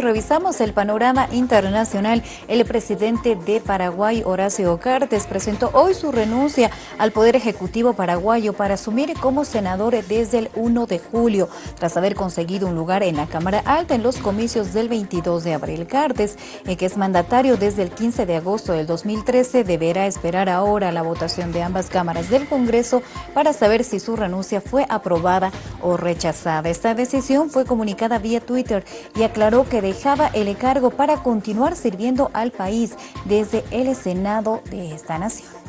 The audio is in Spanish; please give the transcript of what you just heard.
revisamos el panorama internacional, el presidente de Paraguay, Horacio Cartes, presentó hoy su renuncia al Poder Ejecutivo paraguayo para asumir como senador desde el 1 de julio, tras haber conseguido un lugar en la Cámara Alta en los comicios del 22 de abril. Cartes, eh, que es mandatario desde el 15 de agosto del 2013, deberá esperar ahora la votación de ambas cámaras del Congreso para saber si su renuncia fue aprobada o rechazada. Esta decisión fue comunicada vía Twitter y aclaró que dejaba el cargo para continuar sirviendo al país desde el Senado de esta nación.